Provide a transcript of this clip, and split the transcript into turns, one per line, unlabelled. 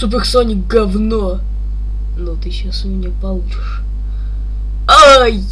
Суперсоник говно. Но ты сейчас у меня получишь. Ай!